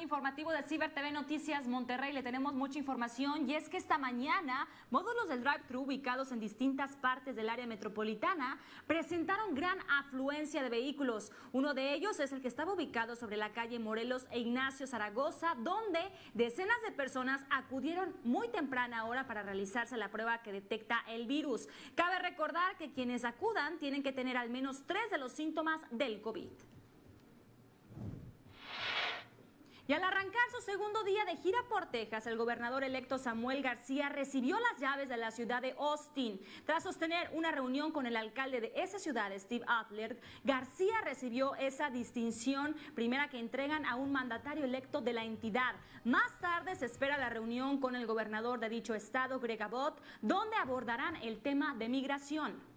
informativo de Ciber TV Noticias Monterrey. Le tenemos mucha información y es que esta mañana módulos del drive-thru ubicados en distintas partes del área metropolitana presentaron gran afluencia de vehículos. Uno de ellos es el que estaba ubicado sobre la calle Morelos e Ignacio Zaragoza, donde decenas de personas acudieron muy temprana hora para realizarse la prueba que detecta el virus. Cabe recordar que quienes acudan tienen que tener al menos tres de los síntomas del COVID. Y al arrancar su segundo día de gira por Texas, el gobernador electo Samuel García recibió las llaves de la ciudad de Austin. Tras sostener una reunión con el alcalde de esa ciudad, Steve Adler, García recibió esa distinción primera que entregan a un mandatario electo de la entidad. Más tarde se espera la reunión con el gobernador de dicho estado, Greg Abbott, donde abordarán el tema de migración.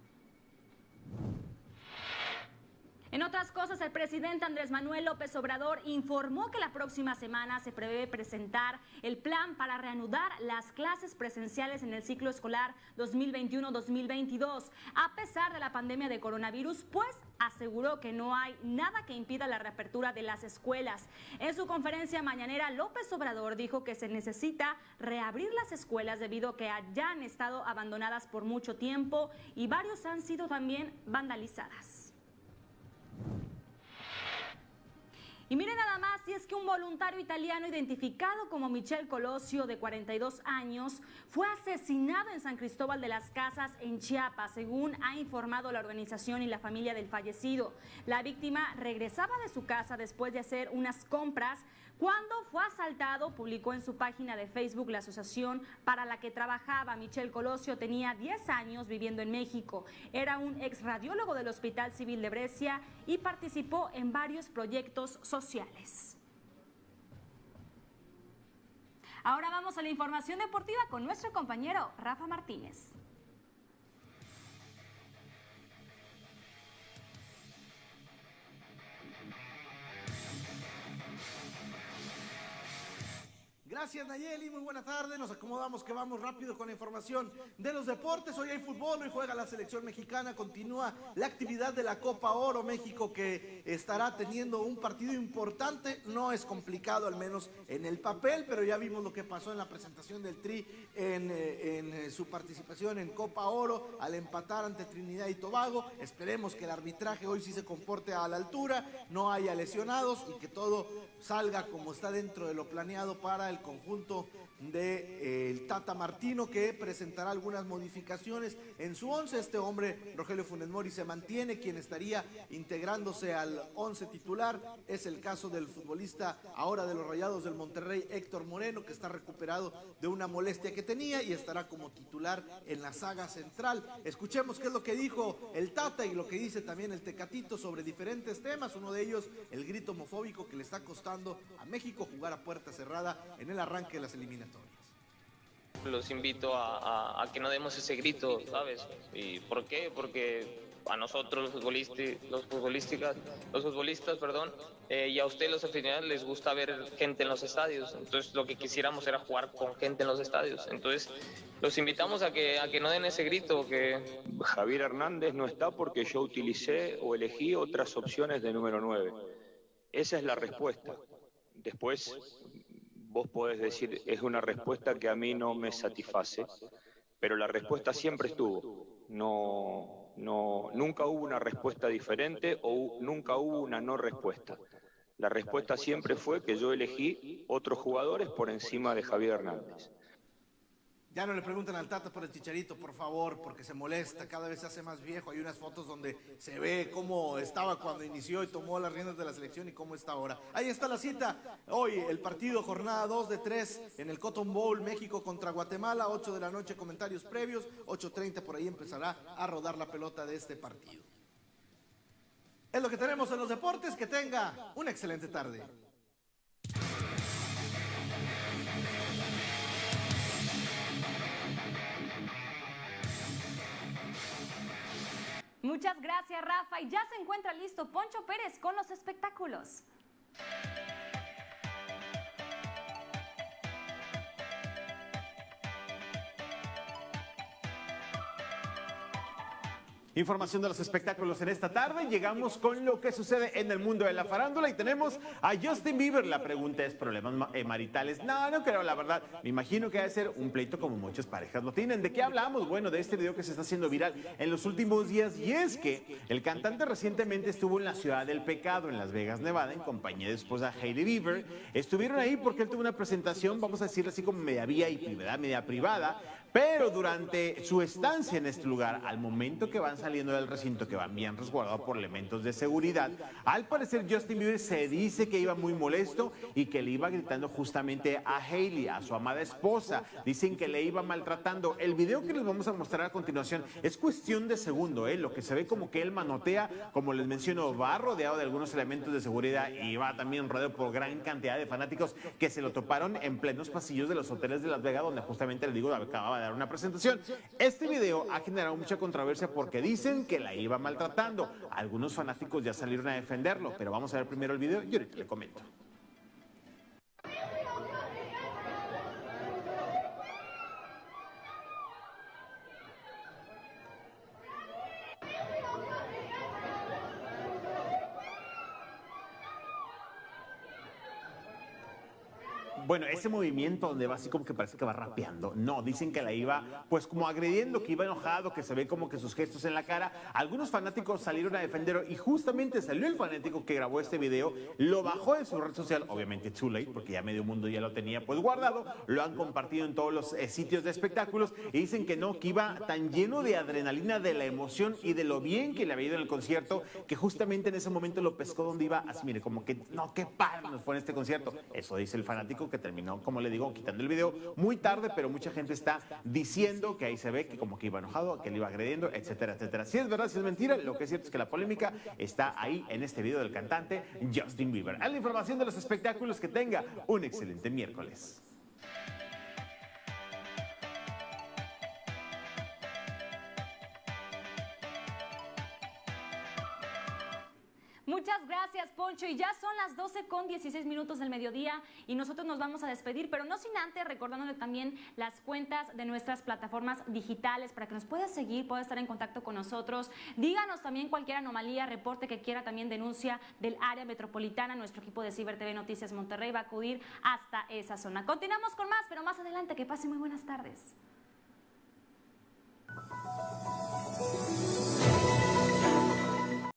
En otras cosas, el presidente Andrés Manuel López Obrador informó que la próxima semana se prevé presentar el plan para reanudar las clases presenciales en el ciclo escolar 2021-2022. A pesar de la pandemia de coronavirus, pues aseguró que no hay nada que impida la reapertura de las escuelas. En su conferencia mañanera, López Obrador dijo que se necesita reabrir las escuelas debido a que hayan estado abandonadas por mucho tiempo y varios han sido también vandalizadas. Y miren nada más, es que un voluntario italiano identificado como Michel Colosio, de 42 años, fue asesinado en San Cristóbal de las Casas, en Chiapas, según ha informado la organización y la familia del fallecido. La víctima regresaba de su casa después de hacer unas compras cuando fue asaltado, publicó en su página de Facebook la asociación para la que trabajaba. Michel Colosio tenía 10 años viviendo en México. Era un ex radiólogo del Hospital Civil de Brescia y participó en varios proyectos sociales. Ahora vamos a la información deportiva con nuestro compañero Rafa Martínez. Gracias Nayeli, muy buena tarde. Nos acomodamos que vamos rápido con la información de los deportes. Hoy hay fútbol, hoy juega la selección mexicana, continúa la actividad de la Copa Oro México que estará teniendo un partido importante. No es complicado, al menos en el papel, pero ya vimos lo que pasó en la presentación del Tri en, eh, eh, su participación en Copa Oro al empatar ante Trinidad y Tobago. Esperemos que el arbitraje hoy sí se comporte a la altura, no haya lesionados y que todo salga como está dentro de lo planeado para el conjunto de, eh, Tata Martino que presentará algunas modificaciones en su once. Este hombre, Rogelio Funes Mori, se mantiene, quien estaría integrándose al once titular es el caso del futbolista ahora de los Rayados del Monterrey, Héctor Moreno, que está recuperado de una molestia que tenía y estará como titular en la saga central. Escuchemos qué es lo que dijo el Tata y lo que dice también el Tecatito sobre diferentes temas, uno de ellos el grito homofóbico que le está costando a México jugar a puerta cerrada en el arranque de las eliminatorias. Los invito a, que no demos ese grito, ¿sabes? ¿Y por qué? Porque a nosotros los futbolistas, los futbolísticas, los futbolistas, perdón, eh, y a ustedes los aficionados les gusta ver gente en los estadios. Entonces lo que quisiéramos era jugar con gente en los estadios. Entonces los invitamos a que a que no den ese grito. Que Javier Hernández no está porque yo utilicé o elegí otras opciones de número 9. Esa es la respuesta. Después vos podés decir, es una respuesta que a mí no me satisface, pero la respuesta siempre estuvo. No, no, nunca hubo una respuesta diferente o nunca hubo una no respuesta. La respuesta siempre fue que yo elegí otros jugadores por encima de Javier Hernández. Ya no le preguntan al Tata por el Chicharito, por favor, porque se molesta, cada vez se hace más viejo. Hay unas fotos donde se ve cómo estaba cuando inició y tomó las riendas de la selección y cómo está ahora. Ahí está la cita. Hoy el partido, jornada 2 de 3 en el Cotton Bowl, México contra Guatemala, 8 de la noche, comentarios previos, 8.30 por ahí empezará a rodar la pelota de este partido. Es lo que tenemos en los deportes, que tenga una excelente tarde. Muchas gracias, Rafa. Y ya se encuentra listo Poncho Pérez con los espectáculos. Información de los espectáculos en esta tarde. Llegamos con lo que sucede en el mundo de la farándula y tenemos a Justin Bieber. La pregunta es, ¿problemas eh, maritales? No, no creo, la verdad. Me imagino que va a ser un pleito como muchas parejas lo tienen. ¿De qué hablamos? Bueno, de este video que se está haciendo viral en los últimos días y es que el cantante recientemente estuvo en la ciudad del pecado, en Las Vegas, Nevada, en compañía de su esposa Hailey Bieber. Estuvieron ahí porque él tuvo una presentación, vamos a decirlo así como media VIP, ¿verdad? Media privada pero durante su estancia en este lugar, al momento que van saliendo del recinto, que van bien resguardados por elementos de seguridad, al parecer Justin Bieber se dice que iba muy molesto y que le iba gritando justamente a Hailey, a su amada esposa. Dicen que le iba maltratando. El video que les vamos a mostrar a continuación es cuestión de segundo, ¿eh? lo que se ve como que él manotea, como les menciono, va rodeado de algunos elementos de seguridad y va también rodeado por gran cantidad de fanáticos que se lo toparon en plenos pasillos de los hoteles de Las Vegas, donde justamente le digo, acababa de una presentación. Este video ha generado mucha controversia porque dicen que la iba maltratando. Algunos fanáticos ya salieron a defenderlo, pero vamos a ver primero el video y ahorita le comento. Bueno, ese movimiento donde va así como que parece que va rapeando. No, dicen que la iba pues como agrediendo, que iba enojado, que se ve como que sus gestos en la cara. Algunos fanáticos salieron a defenderlo y justamente salió el fanático que grabó este video, lo bajó de su red social, obviamente too late, porque ya medio mundo ya lo tenía pues guardado, lo han compartido en todos los eh, sitios de espectáculos y dicen que no, que iba tan lleno de adrenalina, de la emoción y de lo bien que le había ido en el concierto, que justamente en ese momento lo pescó donde iba, así mire, como que no, qué padre nos fue en este concierto. Eso dice el fanático que terminó, como le digo, quitando el video muy tarde, pero mucha gente está diciendo que ahí se ve que como que iba enojado, que le iba agrediendo, etcétera, etcétera. Si es verdad, si es mentira, lo que es cierto es que la polémica está ahí en este video del cantante Justin Bieber. A la información de los espectáculos que tenga un excelente miércoles. Muchas gracias, Poncho. Y ya son las 12 con 16 minutos del mediodía y nosotros nos vamos a despedir, pero no sin antes recordándole también las cuentas de nuestras plataformas digitales para que nos pueda seguir, pueda estar en contacto con nosotros. Díganos también cualquier anomalía, reporte que quiera, también denuncia del área metropolitana. Nuestro equipo de Ciber TV Noticias Monterrey va a acudir hasta esa zona. Continuamos con más, pero más adelante. Que pase muy buenas tardes.